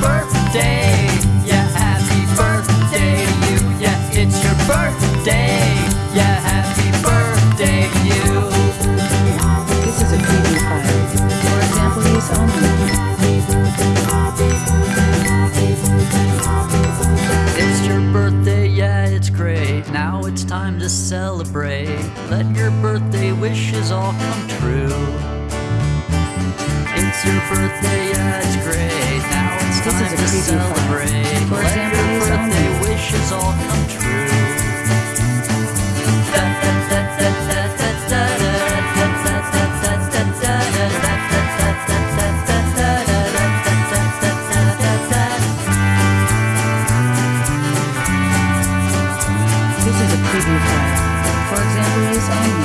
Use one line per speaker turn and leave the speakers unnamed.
birthday. Yeah, happy birthday to you. Yeah, it's your birthday. Yeah, happy birthday to you.
This is a preview file. For example use only.
It's your birthday, yeah, it's great. Now it's time to celebrate. Let your birthday wishes all come true. It's your birthday.
I'm